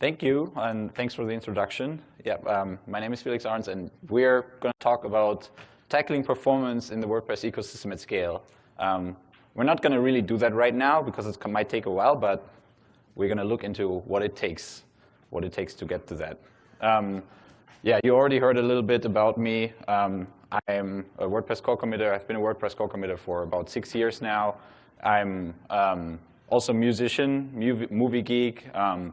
Thank you, and thanks for the introduction. Yeah, um, my name is Felix Arntz, and we're going to talk about tackling performance in the WordPress ecosystem at scale. Um, we're not going to really do that right now because it might take a while, but we're going to look into what it takes, what it takes to get to that. Um, yeah, you already heard a little bit about me. Um, I'm a WordPress core committer. I've been a WordPress core committer for about six years now. I'm um, also a musician, movie, movie geek. Um,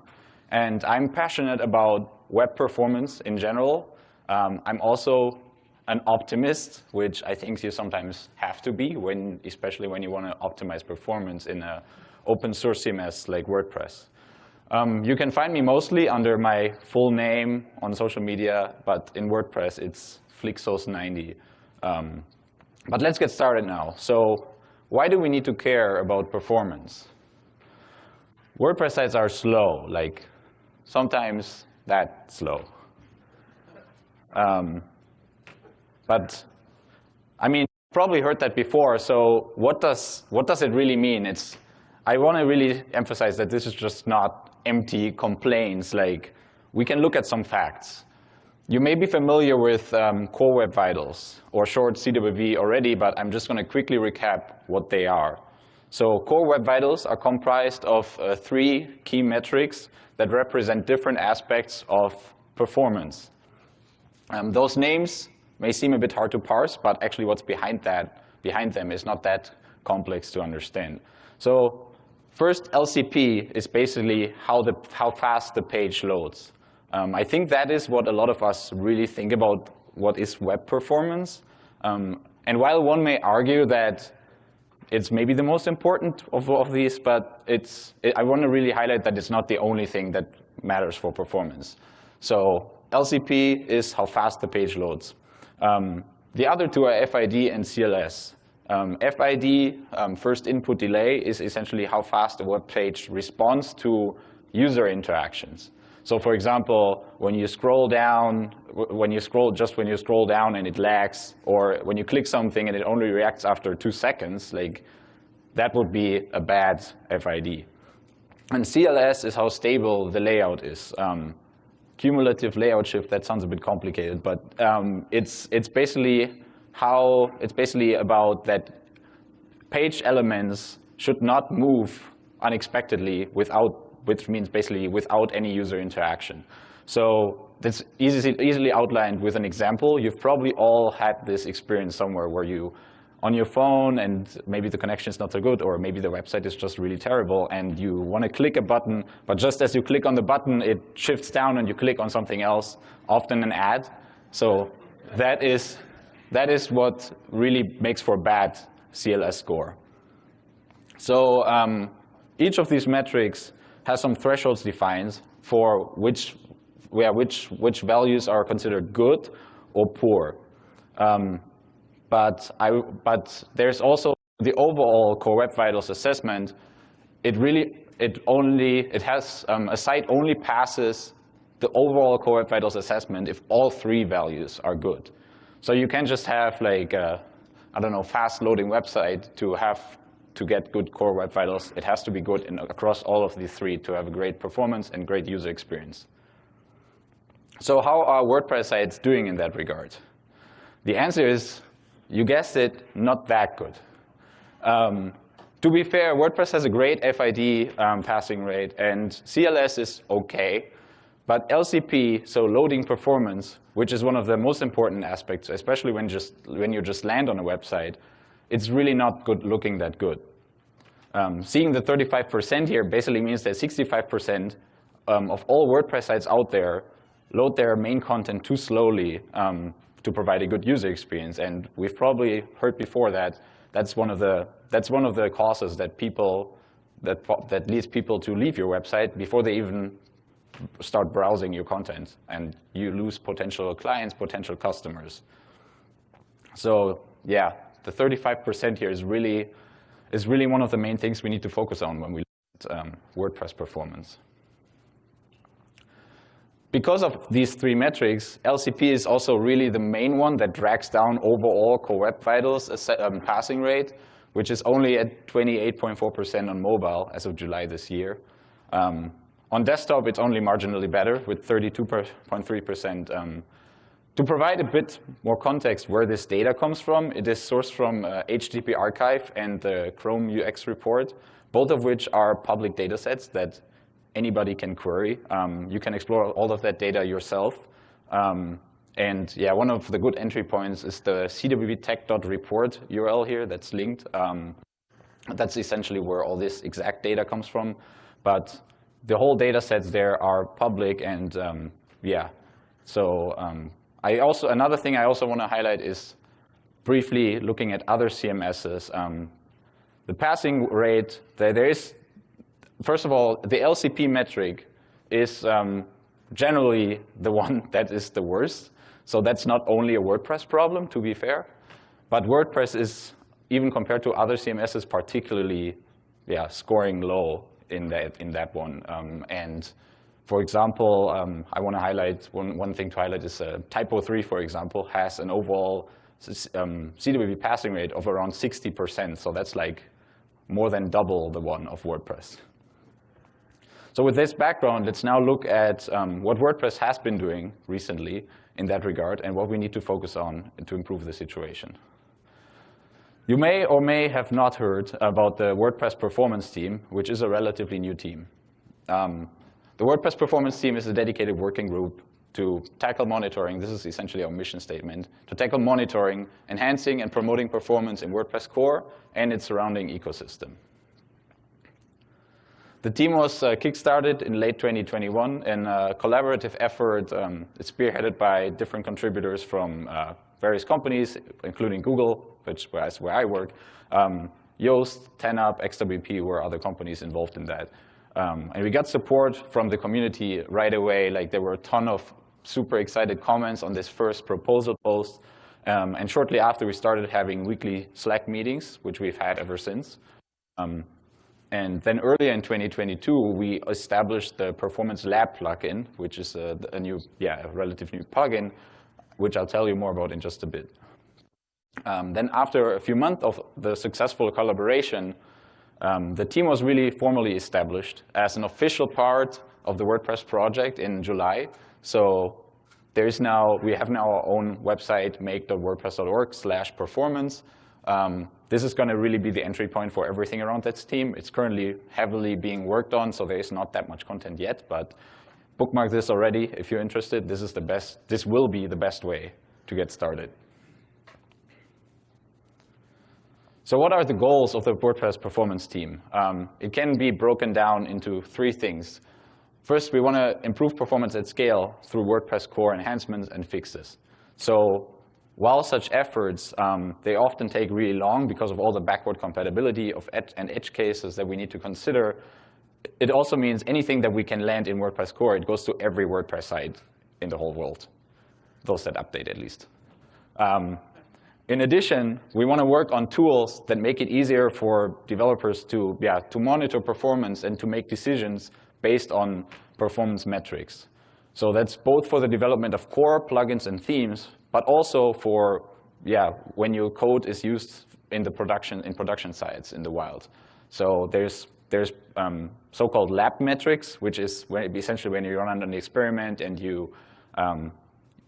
and I'm passionate about web performance in general. Um, I'm also an optimist, which I think you sometimes have to be, when, especially when you want to optimize performance in an open source CMS like WordPress. Um, you can find me mostly under my full name on social media, but in WordPress it's Flixos90. Um, but let's get started now. So why do we need to care about performance? WordPress sites are slow, like sometimes that slow. Um, but I mean, probably heard that before. So what does what does it really mean? It's I want to really emphasize that this is just not empty complaints. Like we can look at some facts. You may be familiar with um, Core Web Vitals or short CWV already, but I'm just going to quickly recap what they are. So Core Web Vitals are comprised of uh, three key metrics that represent different aspects of performance. Um, those names may seem a bit hard to parse, but actually what's behind that, behind them is not that complex to understand. So first, LCP is basically how, the, how fast the page loads. Um, I think that is what a lot of us really think about what is web performance. Um, and while one may argue that it's maybe the most important of, of these, but it's, it, I want to really highlight that it's not the only thing that matters for performance. So LCP is how fast the page loads. Um, the other two are FID and CLS. Um, FID, um, first input delay, is essentially how fast a web page responds to user interactions. So for example, when you scroll down, when you scroll, just when you scroll down and it lags, or when you click something and it only reacts after two seconds, like that would be a bad FID. And CLS is how stable the layout is. Um, cumulative layout shift, that sounds a bit complicated, but um, it's, it's basically how, it's basically about that page elements should not move unexpectedly without which means basically without any user interaction. So that's easy, easily outlined with an example. You've probably all had this experience somewhere where you, on your phone, and maybe the connection is not so good, or maybe the website is just really terrible, and you want to click a button, but just as you click on the button, it shifts down and you click on something else, often an ad. So that is, that is what really makes for bad CLS score. So um, each of these metrics has some thresholds defined for which, where which, which values are considered good or poor. Um, but, I, but there's also the overall Core Web Vitals assessment. It really, it only, it has, um, a site only passes the overall Core Web Vitals assessment if all three values are good. So you can just have like, a, I don't know, fast loading website to have to get good core web vitals, it has to be good in, across all of the three to have a great performance and great user experience. So how are WordPress sites doing in that regard? The answer is, you guessed it, not that good. Um, to be fair, WordPress has a great FID um, passing rate, and CLS is OK. But LCP, so loading performance, which is one of the most important aspects, especially when, just, when you just land on a website, it's really not good looking that good. Um, seeing the 35% here basically means that 65% um, of all WordPress sites out there load their main content too slowly um, to provide a good user experience. And we've probably heard before that that's one of the that's one of the causes that people that that leads people to leave your website before they even start browsing your content, and you lose potential clients, potential customers. So yeah, the 35% here is really, is really one of the main things we need to focus on when we look at um, WordPress performance. Because of these three metrics, LCP is also really the main one that drags down overall Core Web Vitals um, passing rate, which is only at 28.4% on mobile as of July this year. Um, On desktop, it's only marginally better with 32.3%. Um, to provide a bit more context where this data comes from, it is sourced from uh, HTTP Archive and the Chrome UX report, both of which are public data sets that anybody can query. Um, you can explore all of that data yourself. Um, and yeah, one of the good entry points is the cwvtech.report URL here that's linked. Um, that's essentially where all this exact data comes from. But the whole data sets there are public and um, yeah. So um, I also, another thing I also want to highlight is briefly looking at other CMSs. Um, the passing rate, there, there is, first of all, the LCP metric is um, generally the one that is the worst. So that's not only a WordPress problem, to be fair, but WordPress is, even compared to other CMSs, particularly yeah, scoring low in that, in that one. Um, and for example, um, I want to highlight, one, one thing to highlight is uh, Typo3, for example, has an overall um, CWV passing rate of around 60%. So that's like more than double the one of WordPress. So with this background, let's now look at um, what WordPress has been doing recently in that regard and what we need to focus on to improve the situation. You may or may have not heard about the WordPress performance team, which is a relatively new team. Um, the WordPress performance team is a dedicated working group to tackle monitoring. This is essentially our mission statement, to tackle monitoring, enhancing and promoting performance in WordPress core and its surrounding ecosystem. The team was uh, kickstarted in late 2021 in a collaborative effort um, spearheaded by different contributors from uh, various companies, including Google, which is where I work, um, Yoast, TenUp, XWP were other companies involved in that. Um, and we got support from the community right away. Like there were a ton of super excited comments on this first proposal post. Um, and shortly after, we started having weekly Slack meetings, which we've had ever since. Um, and then earlier in 2022, we established the Performance Lab plugin, which is a, a new, yeah, a relative new plugin, which I'll tell you more about in just a bit. Um, then after a few months of the successful collaboration, um, the team was really formally established as an official part of the WordPress project in July. So there is now, we have now our own website, make.wordpress.org slash performance. Um, this is going to really be the entry point for everything around that team. It's currently heavily being worked on, so there is not that much content yet, but bookmark this already if you're interested. This is the best, this will be the best way to get started. So what are the goals of the WordPress performance team? Um, it can be broken down into three things. First, we want to improve performance at scale through WordPress core enhancements and fixes. So while such efforts, um, they often take really long because of all the backward compatibility of ed and edge cases that we need to consider, it also means anything that we can land in WordPress core, it goes to every WordPress site in the whole world, those that update at least. Um, in addition, we want to work on tools that make it easier for developers to, yeah, to monitor performance and to make decisions based on performance metrics. So that's both for the development of core plugins and themes, but also for yeah, when your code is used in the production in production sites in the wild. So there's there's um, so-called lab metrics, which is when, essentially when you run an experiment and you um,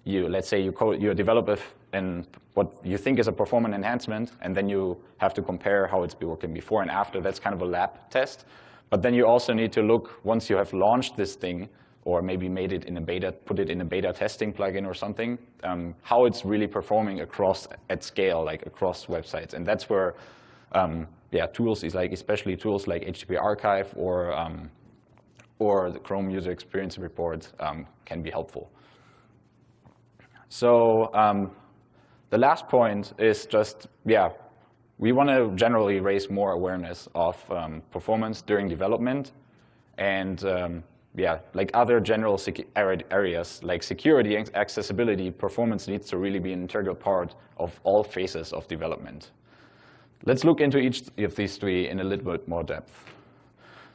you let's say you code you develop a and what you think is a performance enhancement, and then you have to compare how it's been working before and after. That's kind of a lab test. But then you also need to look, once you have launched this thing, or maybe made it in a beta, put it in a beta testing plugin or something, um, how it's really performing across at scale, like across websites. And that's where, um, yeah, tools is like, especially tools like HTTP Archive or um, or the Chrome User Experience Report um, can be helpful. So um, the last point is just, yeah, we want to generally raise more awareness of um, performance during development. And um, yeah, like other general areas like security and accessibility, performance needs to really be an integral part of all phases of development. Let's look into each of these three in a little bit more depth.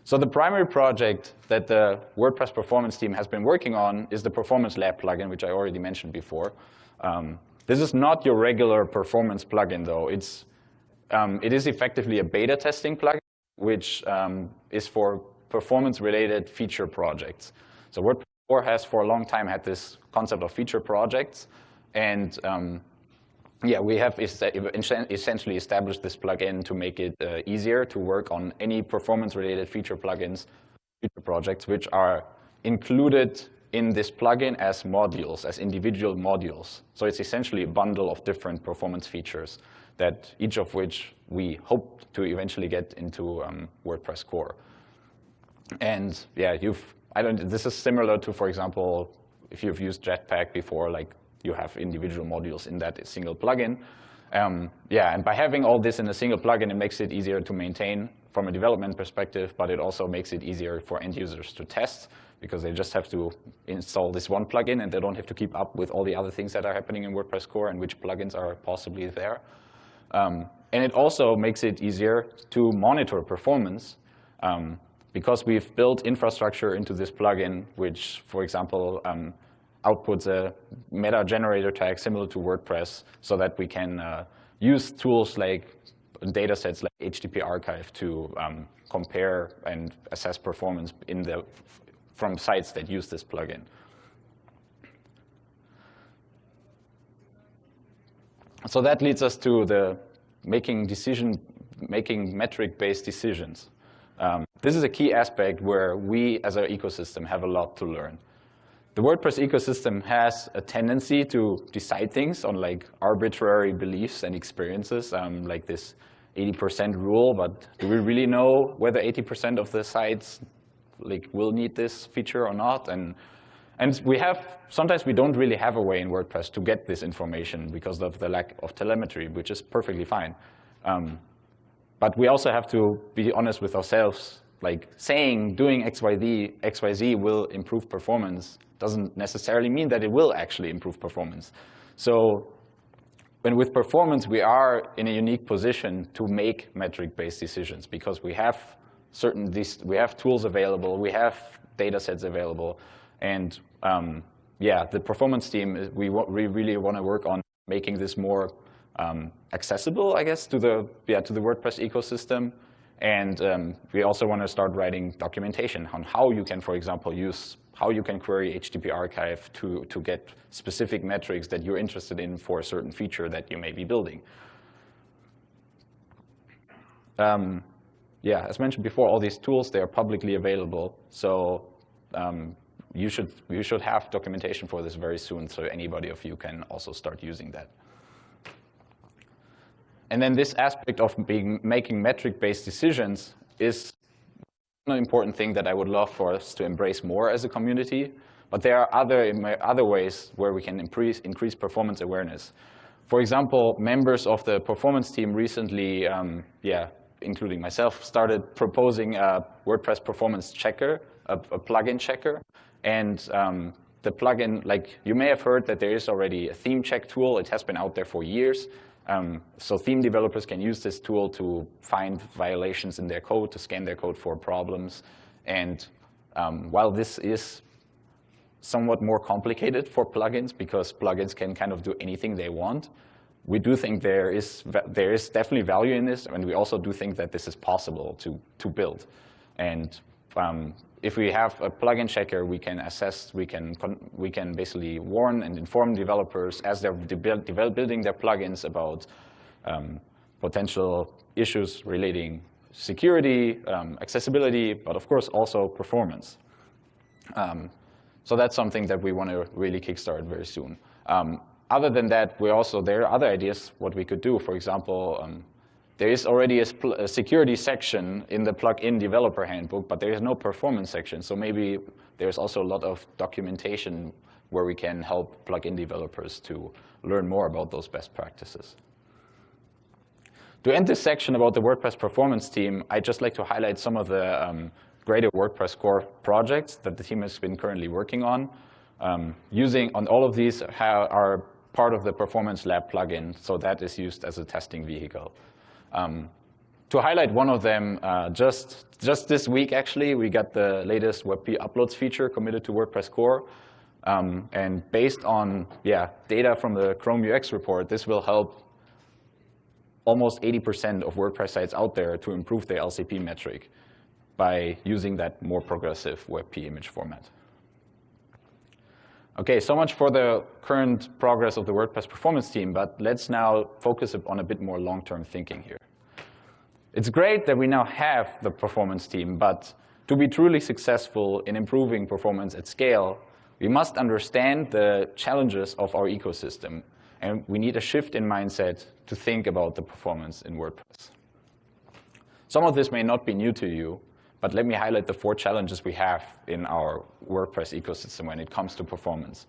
So the primary project that the WordPress performance team has been working on is the Performance Lab plugin, which I already mentioned before. Um, this is not your regular performance plugin, though. It's, um, it is effectively a beta testing plugin, which um, is for performance-related feature projects. So WordPress core has for a long time had this concept of feature projects. And um, yeah, we have essentially established this plugin to make it uh, easier to work on any performance-related feature plugins, feature projects, which are included in this plugin as modules, as individual modules. So it's essentially a bundle of different performance features that each of which we hope to eventually get into um, WordPress core. And yeah, you've, I don't, this is similar to, for example, if you've used Jetpack before, like you have individual modules in that single plugin. Um, yeah, and by having all this in a single plugin, it makes it easier to maintain from a development perspective, but it also makes it easier for end users to test because they just have to install this one plugin and they don't have to keep up with all the other things that are happening in WordPress core and which plugins are possibly there. Um, and it also makes it easier to monitor performance um, because we've built infrastructure into this plugin, which, for example, um, outputs a meta generator tag similar to WordPress so that we can uh, use tools like data sets like HTTP archive to um, compare and assess performance in the, from sites that use this plugin. So that leads us to the making decision, making metric-based decisions. Um, this is a key aspect where we as an ecosystem have a lot to learn the WordPress ecosystem has a tendency to decide things on like arbitrary beliefs and experiences, um, like this 80% rule, but do we really know whether 80% of the sites like will need this feature or not? And, and we have, sometimes we don't really have a way in WordPress to get this information because of the lack of telemetry, which is perfectly fine. Um, but we also have to be honest with ourselves, like saying doing XYZ, XYZ will improve performance doesn't necessarily mean that it will actually improve performance. So when with performance, we are in a unique position to make metric-based decisions because we have certain these, we have tools available, we have data sets available, and um, yeah, the performance team, we, we really want to work on making this more um, accessible, I guess, to the yeah to the WordPress ecosystem. And um, we also want to start writing documentation on how you can, for example, use how you can query HTTP archive to, to get specific metrics that you're interested in for a certain feature that you may be building. Um, yeah, as mentioned before, all these tools, they are publicly available. So um, you, should, you should have documentation for this very soon so anybody of you can also start using that. And then this aspect of being, making metric-based decisions is an important thing that I would love for us to embrace more as a community. But there are other, other ways where we can increase, increase performance awareness. For example, members of the performance team recently, um, yeah, including myself, started proposing a WordPress performance checker, a, a plugin checker. And um, the plugin, like you may have heard that there is already a theme check tool. It has been out there for years. Um, so theme developers can use this tool to find violations in their code, to scan their code for problems. And um, while this is somewhat more complicated for plugins because plugins can kind of do anything they want, we do think there is, there is definitely value in this, and we also do think that this is possible to, to build. And um, if we have a plugin checker, we can assess, we can, we can basically warn and inform developers as they're building their plugins about um, potential issues relating security, um, accessibility, but of course also performance. Um, so that's something that we want to really kickstart very soon. Um, other than that, we also, there are other ideas what we could do. For example, um, there is already a, a, security section in the plugin developer handbook, but there is no performance section. So maybe there's also a lot of documentation where we can help plugin developers to learn more about those best practices. To end this section about the WordPress performance team, I'd just like to highlight some of the um, greater WordPress core projects that the team has been currently working on. Um, using on all of these are part of the Performance Lab plugin, so that is used as a testing vehicle. Um, to highlight one of them, uh, just, just this week, actually, we got the latest WebP uploads feature committed to WordPress core. Um, and based on yeah, data from the Chrome UX report, this will help almost 80% of WordPress sites out there to improve their LCP metric. by using that more progressive WebP image format. Okay, so much for the current progress of the WordPress performance team, but let's now focus on a bit more long-term thinking here. It's great that we now have the performance team, but to be truly successful in improving performance at scale, we must understand the challenges of our ecosystem, and we need a shift in mindset to think about the performance in WordPress. Some of this may not be new to you, but let me highlight the four challenges we have in our WordPress ecosystem when it comes to performance.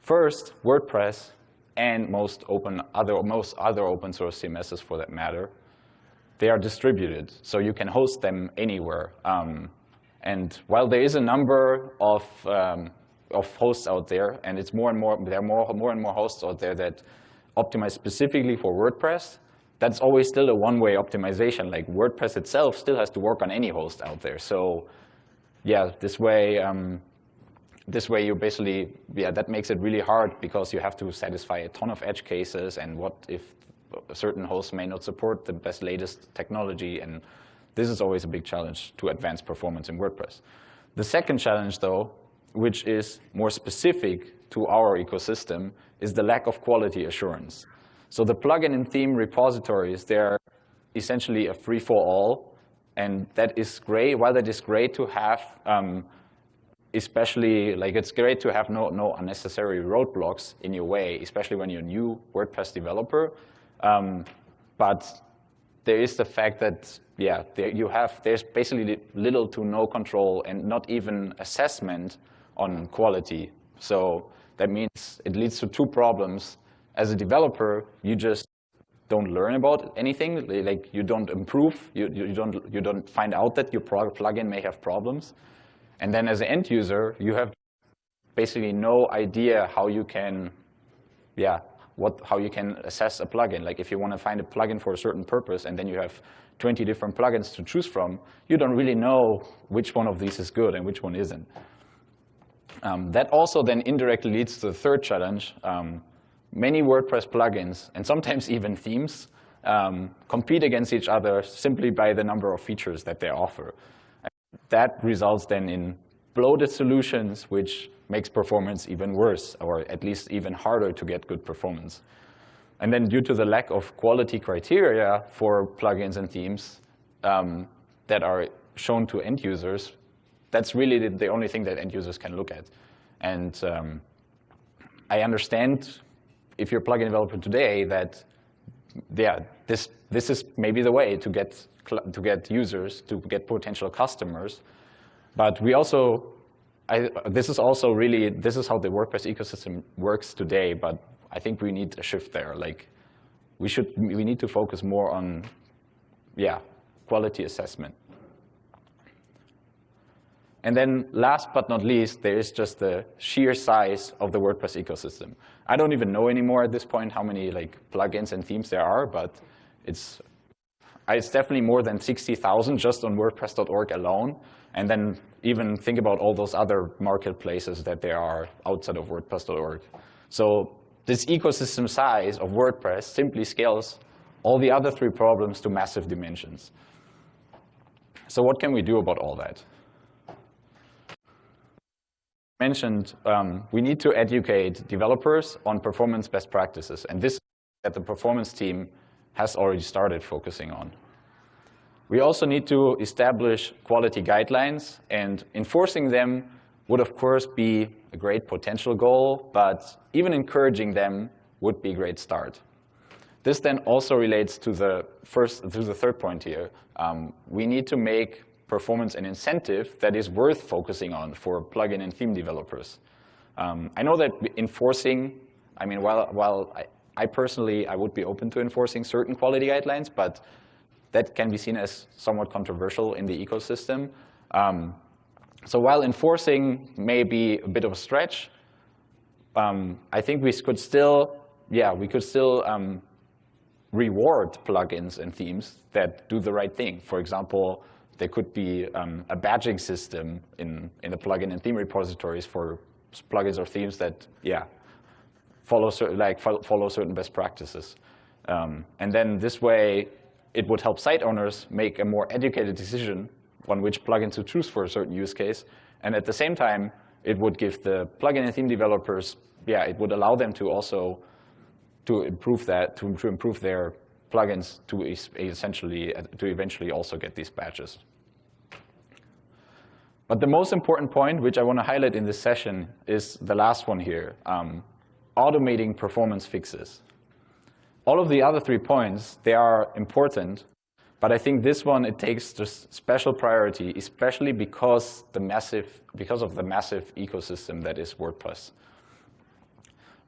First, WordPress and most, open other, most other open source CMSs for that matter, they are distributed, so you can host them anywhere. Um, and while there is a number of, um, of hosts out there, and it's more and more, there are more, more and more hosts out there that optimize specifically for WordPress, that's always still a one-way optimization. Like WordPress itself still has to work on any host out there. So yeah, this way, um, this way you basically, yeah, that makes it really hard because you have to satisfy a ton of edge cases and what if a certain host may not support the best latest technology and this is always a big challenge to advance performance in WordPress. The second challenge though, which is more specific to our ecosystem, is the lack of quality assurance. So the plugin and theme repositories, they're essentially a free-for-all, and that is great. While that is great to have, um, especially like it's great to have no, no unnecessary roadblocks in your way, especially when you're a new WordPress developer. Um, but there is the fact that, yeah, there you have, there's basically little to no control and not even assessment on quality. So that means it leads to two problems as a developer, you just don't learn about anything. Like you don't improve. You, you, don't, you don't find out that your plugin may have problems. And then as an end user, you have basically no idea how you can, yeah, what, how you can assess a plugin. Like if you want to find a plugin for a certain purpose and then you have 20 different plugins to choose from, you don't really know which one of these is good and which one isn't. Um, that also then indirectly leads to the third challenge, um, many WordPress plugins, and sometimes even themes, um, compete against each other simply by the number of features that they offer. And that results then in bloated solutions, which makes performance even worse, or at least even harder to get good performance. And then due to the lack of quality criteria for plugins and themes um, that are shown to end users, that's really the, only thing that end users can look at. And um, I understand if you're a plugin developer today, that yeah, this this is maybe the way to get to get users, to get potential customers. But we also, I, this is also really this is how the WordPress ecosystem works today. But I think we need a shift there. Like we should we need to focus more on yeah quality assessment. And then last but not least, there is just the sheer size of the WordPress ecosystem. I don't even know anymore at this point how many like plugins and themes there are, but it's, it's definitely more than 60,000 just on WordPress.org alone. And then even think about all those other marketplaces that there are outside of WordPress.org. So this ecosystem size of WordPress simply scales all the other three problems to massive dimensions. So what can we do about all that? Mentioned, um, we need to educate developers on performance best practices. And this that the performance team has already started focusing on. We also need to establish quality guidelines, and enforcing them would, of course, be a great potential goal, but even encouraging them would be a great start. This then also relates to the first, to the third point here. Um, we need to make performance and incentive that is worth focusing on for plugin and theme developers. Um, I know that enforcing, I mean, while, while I, I, personally, I would be open to enforcing certain quality guidelines, but that can be seen as somewhat controversial in the ecosystem. Um, so while enforcing may be a bit of a stretch, um, I think we could still, yeah, we could still um, reward plugins and themes that do the right thing. For example, there could be um, a badging system in, in the plugin and theme repositories for plugins or themes that, yeah, follow, certain, like, follow certain best practices. Um, and then this way, it would help site owners make a more educated decision on which plugin to choose for a certain use case. And at the same time, it would give the plugin and theme developers, yeah, it would allow them to also to improve that, to, to improve their plugins to essentially, to eventually also get these badges. But the most important point, which I want to highlight in this session, is the last one here, um, automating performance fixes. All of the other three points, they are important, but I think this one, it takes just special priority, especially because, the massive, because of the massive ecosystem that is WordPress.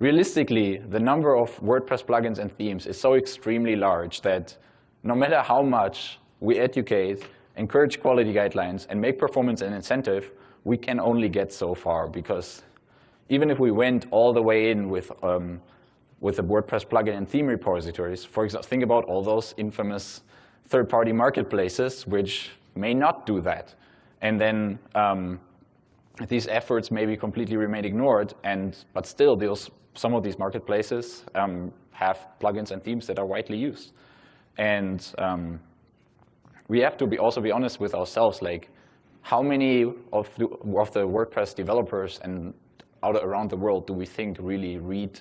Realistically, the number of WordPress plugins and themes is so extremely large that no matter how much we educate, encourage quality guidelines, and make performance an incentive, we can only get so far because even if we went all the way in with um, with the WordPress plugin and theme repositories, for example, think about all those infamous third-party marketplaces which may not do that. And then um, these efforts maybe completely remain ignored, and but still, those, some of these marketplaces um, have plugins and themes that are widely used. And um, we have to be also be honest with ourselves, like how many of the, of the WordPress developers and out around the world do we think really read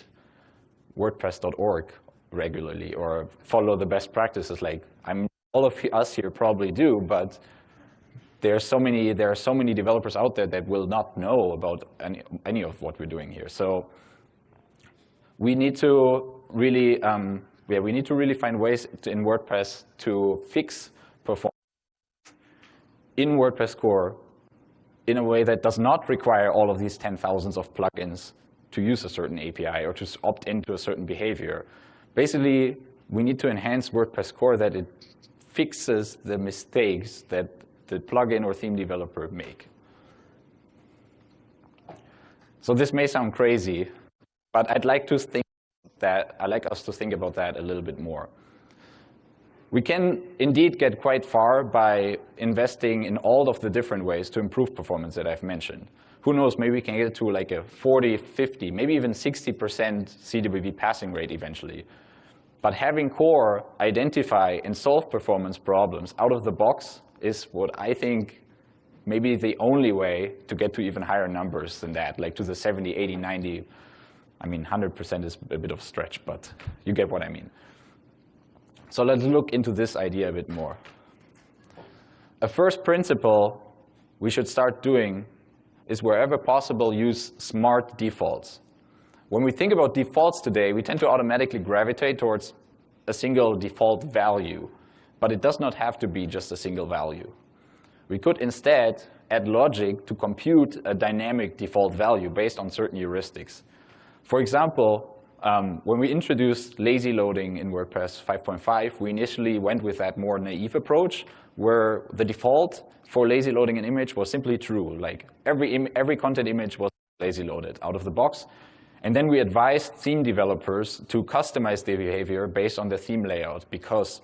WordPress.org regularly or follow the best practices? Like I'm all of us here probably do, but there are so many there are so many developers out there that will not know about any any of what we're doing here. So we need to really um, yeah we need to really find ways in WordPress to fix performance in WordPress core in a way that does not require all of these 10,000s of plugins to use a certain API or to opt into a certain behavior. Basically, we need to enhance WordPress core that it fixes the mistakes that the plugin or theme developer make. So this may sound crazy, but I'd like to think that I'd like us to think about that a little bit more. We can indeed get quite far by investing in all of the different ways to improve performance that I've mentioned. Who knows, maybe we can get to like a 40, 50, maybe even 60% CWV passing rate eventually. But having core identify and solve performance problems out of the box is what I think maybe the only way to get to even higher numbers than that, like to the 70, 80, 90. I mean, 100% is a bit of a stretch, but you get what I mean. So let's look into this idea a bit more. A first principle we should start doing is wherever possible, use smart defaults. When we think about defaults today, we tend to automatically gravitate towards a single default value, but it does not have to be just a single value. We could instead add logic to compute a dynamic default value based on certain heuristics. For example, um, when we introduced lazy loading in WordPress 5.5, we initially went with that more naive approach where the default for lazy loading an image was simply true. Like every, every content image was lazy loaded out of the box. And then we advised theme developers to customize their behavior based on the theme layout because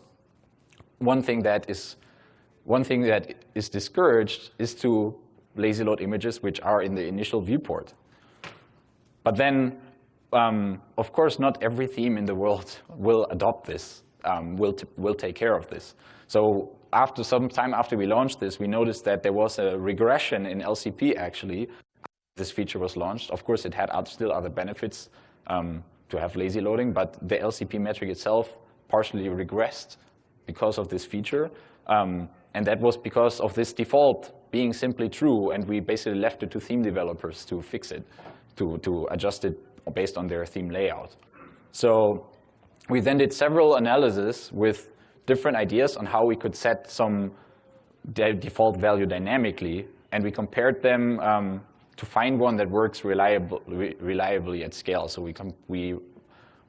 one thing that is one thing that is discouraged is to lazy load images which are in the initial viewport. But then, um, of course, not every theme in the world will adopt this, um, will, will take care of this. So after some time after we launched this, we noticed that there was a regression in LCP actually this feature was launched. Of course, it had still other benefits um, to have lazy loading, but the LCP metric itself partially regressed because of this feature. Um, and that was because of this default being simply true, and we basically left it to theme developers to fix it, to, to adjust it based on their theme layout. So we then did several analyses with different ideas on how we could set some de default value dynamically, and we compared them um, to find one that works reliable, re reliably at scale. So we, we,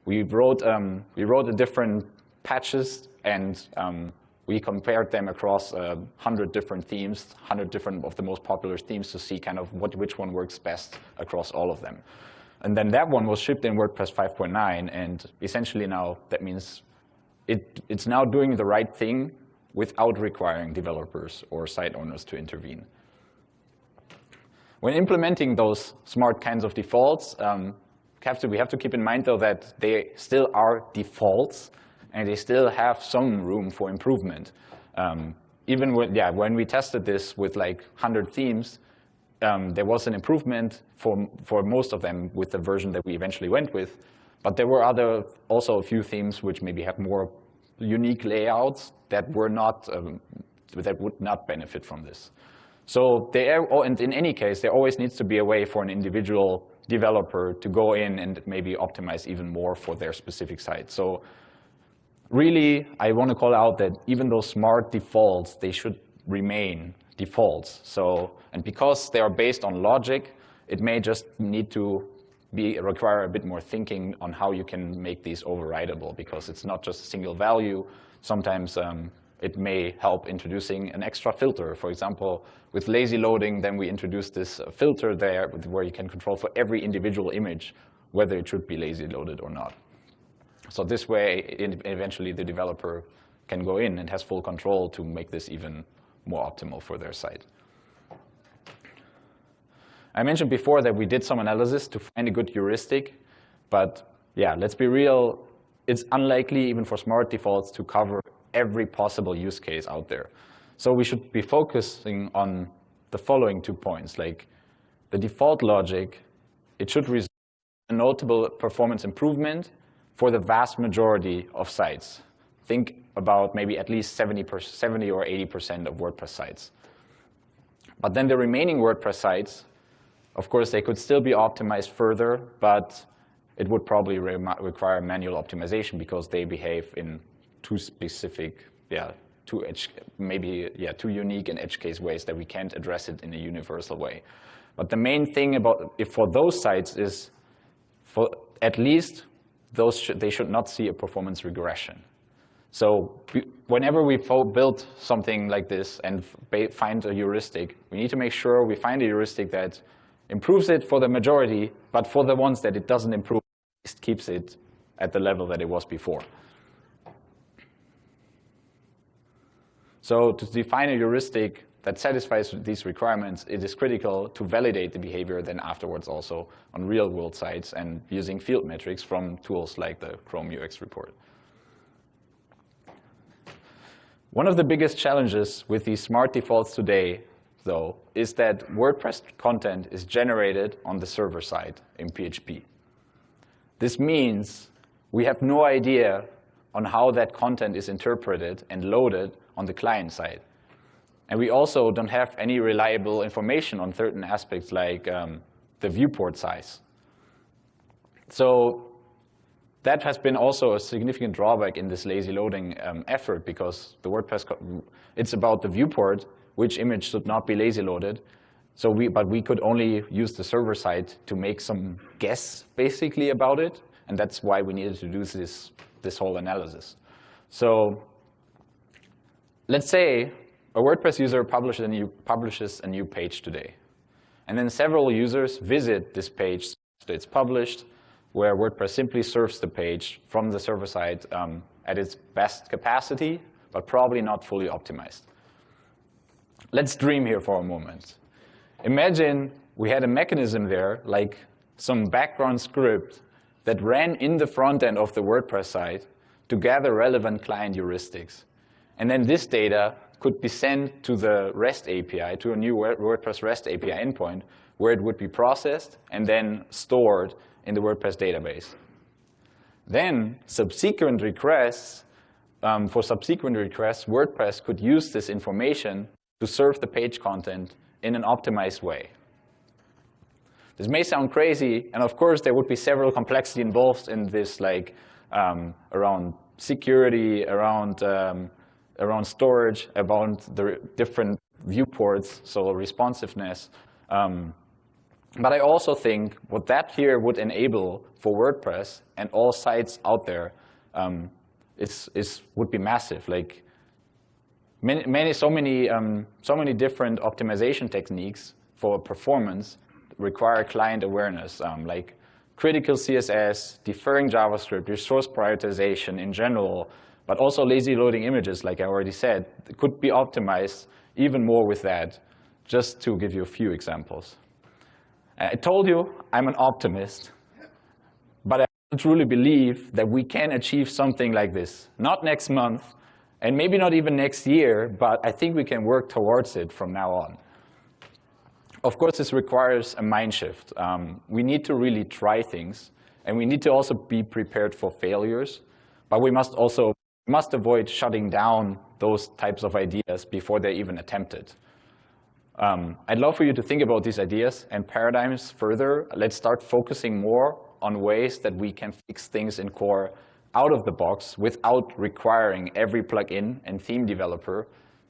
we, wrote, um, we wrote the different patches and um, we compared them across uh, 100 different themes, 100 different of the most popular themes to see kind of what, which one works best across all of them. And then that one was shipped in WordPress 5.9, and essentially now that means it, it's now doing the right thing without requiring developers or site owners to intervene. When implementing those smart kinds of defaults, um, have to, we have to keep in mind, though, that they still are defaults, and they still have some room for improvement. Um, even when, yeah, when we tested this with like 100 themes, um, there was an improvement for, for most of them with the version that we eventually went with. But there were other, also a few themes which maybe had more unique layouts that were not, um, that would not benefit from this. So there, and in any case, there always needs to be a way for an individual developer to go in and maybe optimize even more for their specific site. So really, I want to call out that even those smart defaults, they should remain defaults. So, and because they are based on logic, it may just need to be require a bit more thinking on how you can make these overridable because it's not just a single value. Sometimes um, it may help introducing an extra filter. For example, with lazy loading, then we introduce this uh, filter there where you can control for every individual image whether it should be lazy loaded or not. So this way, eventually the developer can go in and has full control to make this even more optimal for their site. I mentioned before that we did some analysis to find a good heuristic, but yeah, let's be real, it's unlikely even for smart defaults to cover every possible use case out there. So we should be focusing on the following two points, like the default logic, it should result in a notable performance improvement for the vast majority of sites. Think about maybe at least 70, 70 or 80% of WordPress sites. But then the remaining WordPress sites, of course, they could still be optimized further, but it would probably re require manual optimization because they behave in too specific, yeah, too edge, maybe yeah, too unique and edge case ways that we can't address it in a universal way. But the main thing about if for those sites is for at least those sh they should not see a performance regression. So whenever we build something like this and find a heuristic, we need to make sure we find a heuristic that improves it for the majority, but for the ones that it doesn't improve, it keeps it at the level that it was before. So to define a heuristic that satisfies these requirements, it is critical to validate the behavior then afterwards also on real-world sites and using field metrics from tools like the Chrome UX report. One of the biggest challenges with these smart defaults today, though, is that WordPress content is generated on the server side in PHP. This means we have no idea on how that content is interpreted and loaded on the client side. And we also don't have any reliable information on certain aspects like um, the viewport size. So that has been also a significant drawback in this lazy loading um, effort because the WordPress, it's about the viewport, which image should not be lazy loaded. So we, but we could only use the server side to make some guess basically about it. And that's why we needed to do this, this whole analysis. So let's say a WordPress user publishes a, new, publishes a new page today. And then several users visit this page that it's published, where WordPress simply serves the page from the server side um, at its best capacity, but probably not fully optimized. Let's dream here for a moment. Imagine we had a mechanism there, like some background script that ran in the front end of the WordPress site to gather relevant client heuristics. And then this data could be sent to the REST API, to a new WordPress REST API endpoint, where it would be processed and then stored in the WordPress database. Then subsequent requests, um, for subsequent requests, WordPress could use this information to serve the page content in an optimized way. This may sound crazy, and of course there would be several complexity involved in this, like um, around security, around um, around storage, about the different viewports, so responsiveness. Um, but I also think what that here would enable for WordPress and all sites out there um, is, is, would be massive. Like many, many, so many, um, so many different optimization techniques for performance require client awareness, um, like critical CSS, deferring JavaScript, resource prioritization in general, but also lazy loading images, like I already said, could be optimized even more with that, just to give you a few examples. I told you I'm an optimist, but I truly believe that we can achieve something like this. Not next month, And maybe not even next year, but I think we can work towards it from now on. Of course, this requires a mind shift. Um, we need to really try things, and we need to also be prepared for failures, but we must also must avoid shutting down those types of ideas before they're even attempted. Um, I'd love for you to think about these ideas and paradigms further. Let's start focusing more on ways that we can fix things in core out of the box without requiring every plugin and theme developer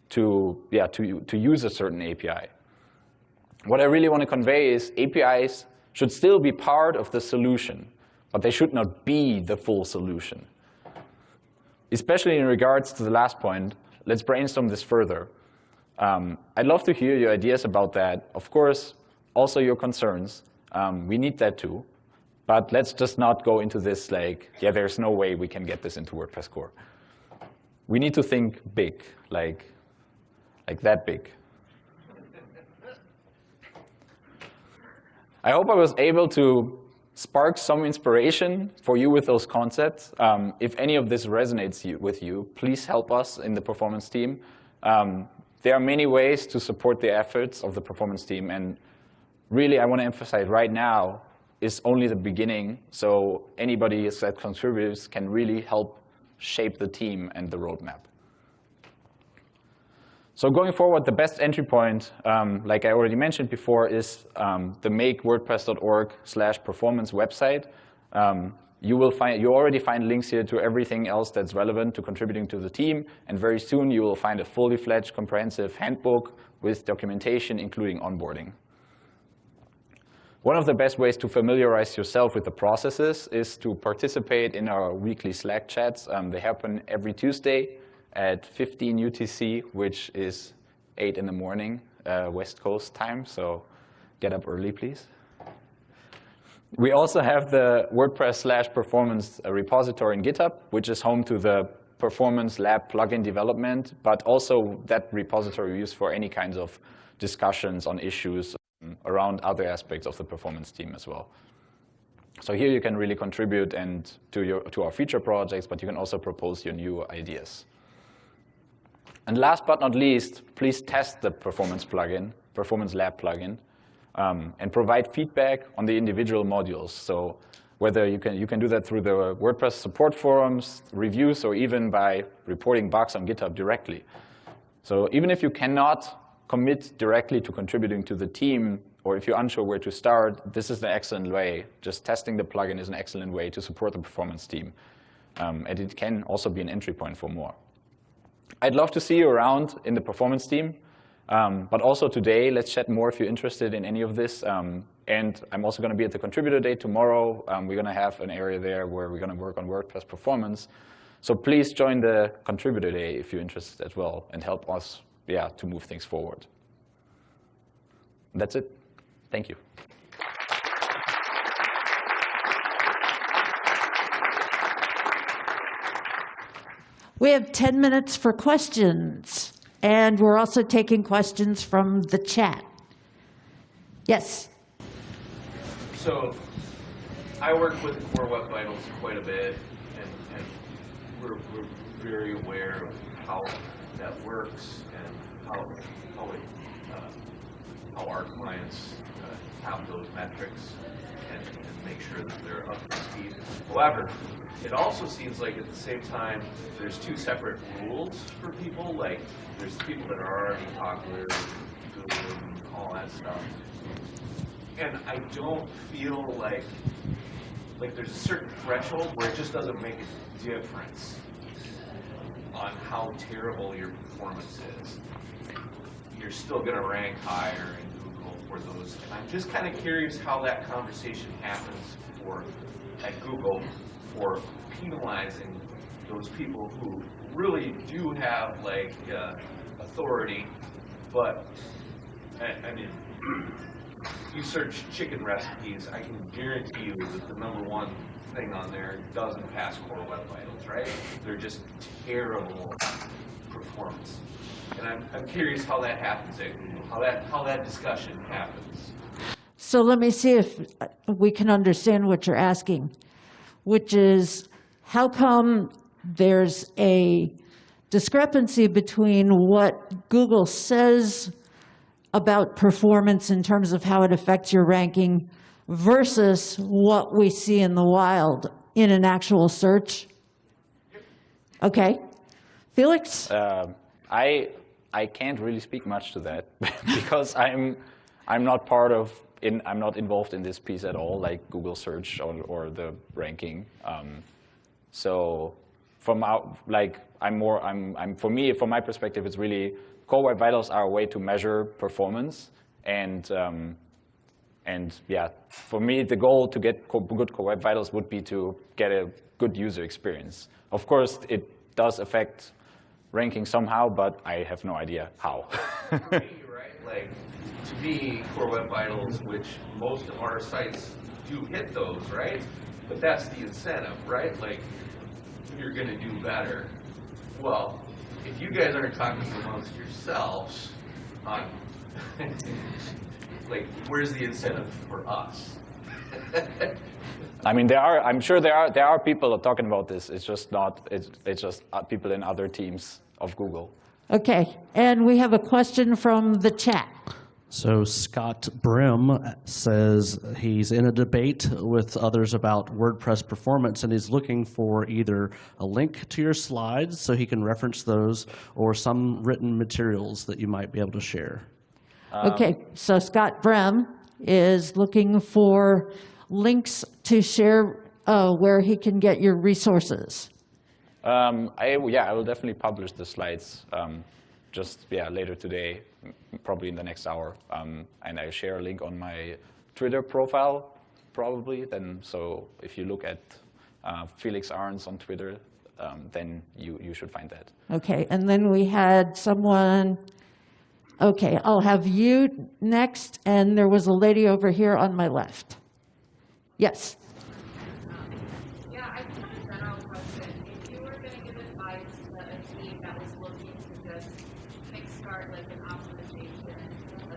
to, yeah, to, to use a certain API. What I really want to convey is APIs should still be part of the solution, but they should not be the full solution. Especially in regards to the last point, let's brainstorm this further. Um, I'd love to hear your ideas about that. Of course, also your concerns. Um, we need that too. But let's just not go into this like, yeah, there's no way we can get this into WordPress core. We need to think big, like, like that big. I hope I was able to spark some inspiration for you with those concepts. Um, if any of this resonates you, with you, please help us in the performance team. Um, there are many ways to support the efforts of the performance team. And really, I want to emphasize right now, is only the beginning. So anybody that contributes can really help shape the team and the roadmap. So going forward, the best entry point, um, like I already mentioned before, is um, the makewordpress.org slash performance website. Um, you will find, you already find links here to everything else that's relevant to contributing to the team, and very soon you will find a fully fledged comprehensive handbook with documentation, including onboarding. One of the best ways to familiarize yourself with the processes is to participate in our weekly Slack chats. Um, they happen every Tuesday at 15 UTC, which is 8 in the morning, uh, West Coast time, so get up early, please. We also have the WordPress slash performance uh, repository in GitHub, which is home to the performance lab plugin development, but also that repository we use for any kinds of discussions on issues um, around other aspects of the performance team as well. So here you can really contribute and to, your, to our feature projects, but you can also propose your new ideas. And last but not least, please test the performance plugin, performance lab plugin um, and provide feedback on the individual modules. So whether you can, you can do that through the WordPress support forums, reviews, or even by reporting bugs on GitHub directly. So even if you cannot commit directly to contributing to the team, or if you're unsure where to start, this is an excellent way. Just testing the plugin is an excellent way to support the performance team. Um, and it can also be an entry point for more. I'd love to see you around in the performance team. Um, but also today, let's chat more if you're interested in any of this. Um, and I'm also going to be at the contributor day tomorrow. Um, we're going to have an area there where we're going to work on WordPress performance. So please join the contributor day if you're interested as well and help us yeah, to move things forward. That's it. Thank you. We have 10 minutes for questions. And we're also taking questions from the chat. Yes? So I work with Core Web Vitals quite a bit, and, and we're, we're, very aware of how that works and how, how, it, uh, how our clients uh, have those metrics and, and make sure that they're up to speed. However, it also seems like at the same time, there's two separate rules for people. Like, there's people that are already popular, all that stuff. And I don't feel like, like there's a certain threshold where it just doesn't make a difference on how terrible your performance is. You're still going to rank higher in Google for those. And I'm just kind of curious how that conversation happens for at Google for penalizing those people who really do have like uh, authority, but I, I mean, you search chicken recipes, I can guarantee you that the number one thing on there doesn't pass Core Web Vitals, right? They're just terrible performance. And I'm, I'm curious how that happens at Google, how that, how that discussion happens. So let me see if we can understand what you're asking which is how come there's a discrepancy between what Google says about performance in terms of how it affects your ranking versus what we see in the wild in an actual search? Okay. Felix? Um, I I can't really speak much to that because I'm I'm not part of in I'm not involved in this piece at all, like Google search or, or the ranking. Um, so from our like I'm more I'm I'm for me from my perspective, it's really core web vitals are a way to measure performance and. Um, and yeah, for me, the goal to get good core web vitals would be to get a good user experience. Of course, it does affect ranking somehow, but I have no idea how. Right, like, to me, Core Web Vitals, which most of our sites do hit those, right? But that's the incentive, right? Like, you're gonna do better. Well, if you guys aren't talking amongst yourselves on, um, like, where's the incentive for us? I mean, there are. I'm sure there are. There are people talking about this. It's just not. It's, it's just uh, people in other teams of Google. Okay. And we have a question from the chat. So Scott Brim says he's in a debate with others about WordPress performance, and he's looking for either a link to your slides so he can reference those, or some written materials that you might be able to share. Okay, so Scott Brem is looking for links to share uh, where he can get your resources. Um, I, yeah, I will definitely publish the slides um, just yeah later today, probably in the next hour, um, and I'll share a link on my Twitter profile probably. Then so if you look at uh, Felix Arntz on Twitter, um, then you you should find that. Okay, and then we had someone, okay, I'll have you next, and there was a lady over here on my left. Yes, Yeah, I just have a general question. If you were gonna give advice to a team that was looking to just kickstart like an optimization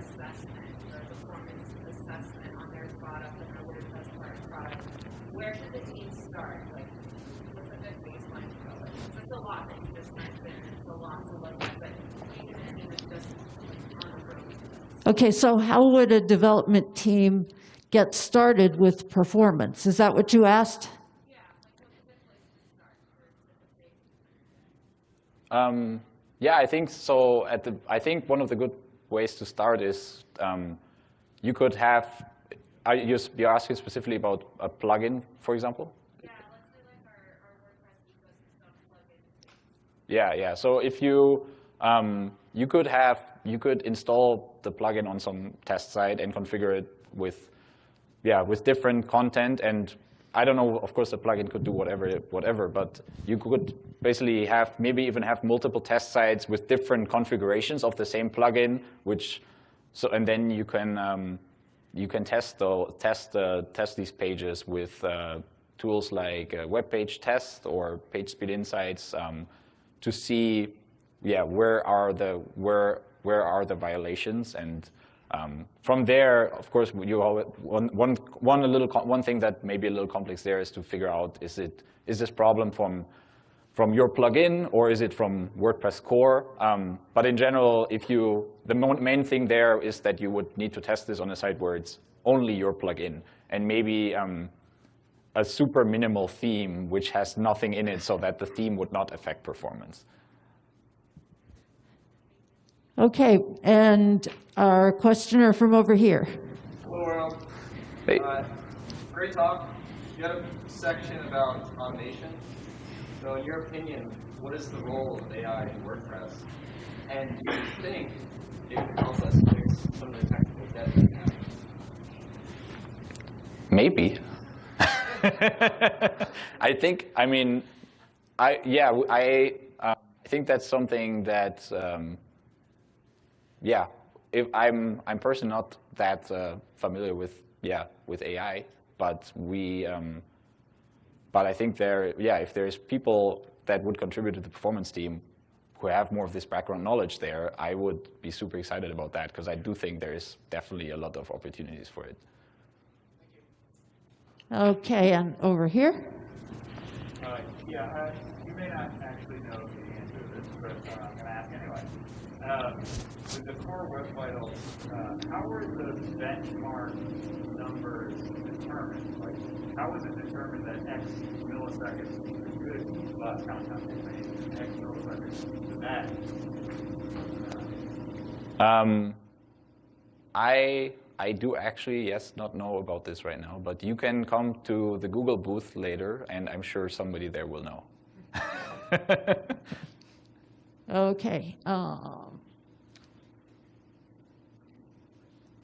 assessment or performance assessment on their product and their WordPress product, where should the team start? Like, what's a good baseline to go with? 'Cause it's a lot that you just mentioned, it's a lot to look at, but even a team just on the road okay, so how would a development team get started with performance? Is that what you asked? Um, yeah, I think so. At the, I think one of the good ways to start is um, you could have. Are you, you're asking specifically about a plugin, for example? Yeah, let's say like our, our WordPress ecosystem plugin. Yeah, yeah. So if you um, you could have you could install the plugin on some test site and configure it with yeah with different content and I don't know. Of course, the plugin could do whatever whatever, but you could basically have maybe even have multiple test sites with different configurations of the same plugin, which so and then you can um, you can test the test uh, test these pages with uh, tools like uh, WebPageTest or PageSpeed Insights um, to see yeah where are the where where are the violations and um, from there of course you always, one, one, one a little one thing that may be a little complex there is to figure out is it is this problem from from your plugin or is it from WordPress core? Um, but in general, if you, the main thing there is that you would need to test this on a site where it's only your plugin and maybe um, a super minimal theme which has nothing in it so that the theme would not affect performance. Okay, and our questioner from over here. Hello world. Hey. Uh, great talk. You had a section about automation. So in your opinion, what is the role of AI in WordPress? And do you think it can help us fix some of the technical debt we have? Maybe. I think, I mean, I, yeah, I, uh, I think that's something that, um, yeah, if I'm, I'm personally not that uh, familiar with, yeah, with AI, but we, um, but I think there, yeah, if there's people that would contribute to the performance team who have more of this background knowledge there, I would be super excited about that because I do think there is definitely a lot of opportunities for it. Okay, and over here. Uh, Yeah, uh, you may not actually know the answer to this, but uh, I'm going to ask anyway. Um, With the core web vitals, uh, how were the benchmark numbers determined? Like, how was it determined that X milliseconds is a good bus content X milliseconds is bad? Um, I I do actually yes not know about this right now, but you can come to the Google booth later, and I'm sure somebody there will know. Okay. um,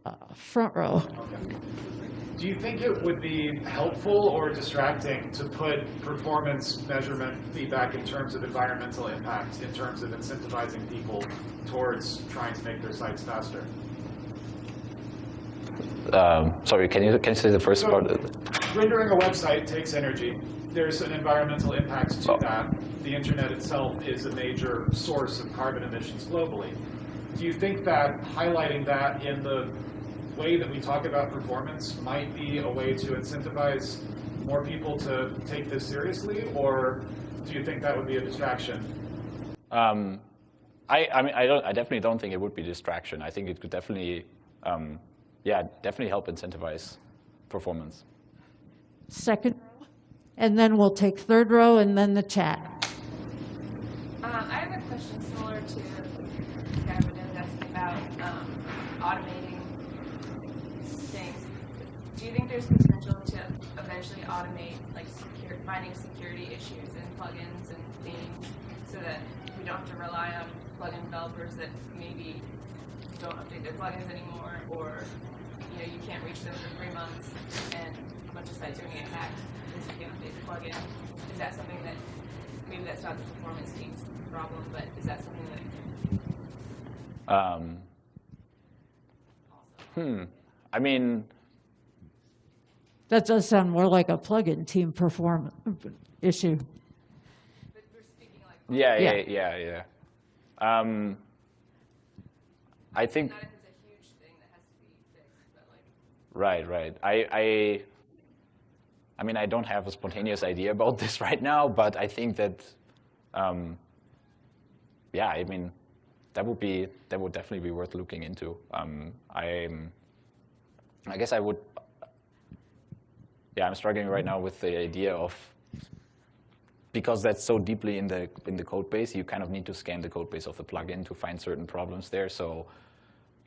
uh, Front row. Do you think it would be helpful or distracting to put performance measurement feedback in terms of environmental impact, in terms of incentivizing people towards trying to make their sites faster? Um, sorry, can you can you say the first So- part? Rendering a website takes energy. There's an environmental impact to Oh. that. The internet itself is a major source of carbon emissions globally. Do you think that highlighting that in the way that we talk about performance might be a way to incentivize more people to take this seriously, or do you think that would be a distraction? Um, I, I mean, I don't. I definitely don't think it would be distraction. I think it could definitely, um, yeah, definitely help incentivize performance. Second, row, and then we'll take third row and then the chat. Um, I have a question similar to Gavin was asking about um, automating things. Do you think there's potential to eventually automate, like, secure, finding security issues in plugins and themes, so that we don't have to rely on plugin developers that maybe don't update their plugins anymore, or you know, you can't reach them for three months, and a bunch of sites are going to get hacked because you can't update the plugin? Is that something that maybe that's not the performance team's problem, but is that something that Um, hmm. I mean, That does sound more like a plugin team perform issue. but we're speaking like yeah, yeah, Yeah. yeah, yeah. Um, I think not a huge thing that has to be fixed, like Right, right. I, I, I mean, I don't have a spontaneous idea about this right now, but I think that, um, yeah, I mean, that would be that would definitely be worth looking into. Um, I'm, I guess I would, yeah, I'm struggling right now with the idea of because that's so deeply in the in the code base, you kind of need to scan the code base of the plugin to find certain problems there. So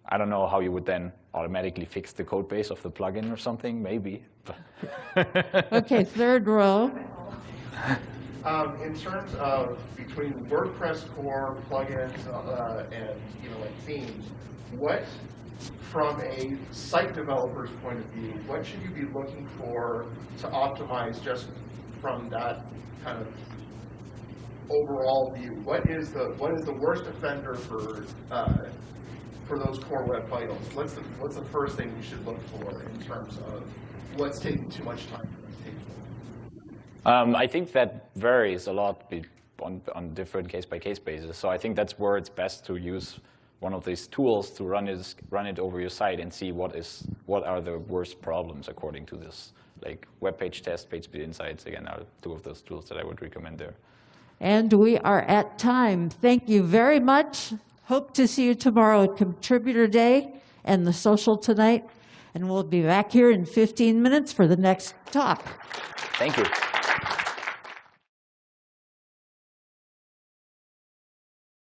I don't know how you would then automatically fix the code base of the plugin or something, maybe. Okay, third row. Um, in terms of between WordPress core plugins uh, and you know like themes, what from a site developer's point of view, what should you be looking for to optimize just from that kind of overall view? What is the what is the worst offender for uh, for those core web vitals? What's the what's the first thing you should look for in terms of what's taking too much time for those people? Um, I think that varies a lot be- on, on different case-by-case basis. So I think that's where it's best to use one of these tools to run it, run it over your site and see what is what are the worst problems according to this. Like WebPageTest, PageSpeed Insights, again, are two of those tools that I would recommend there. And we are at time. Thank you very much. Hope to see you tomorrow at Contributor Day and the social tonight. And we'll be back here in 15 minutes for the next talk. Thank you.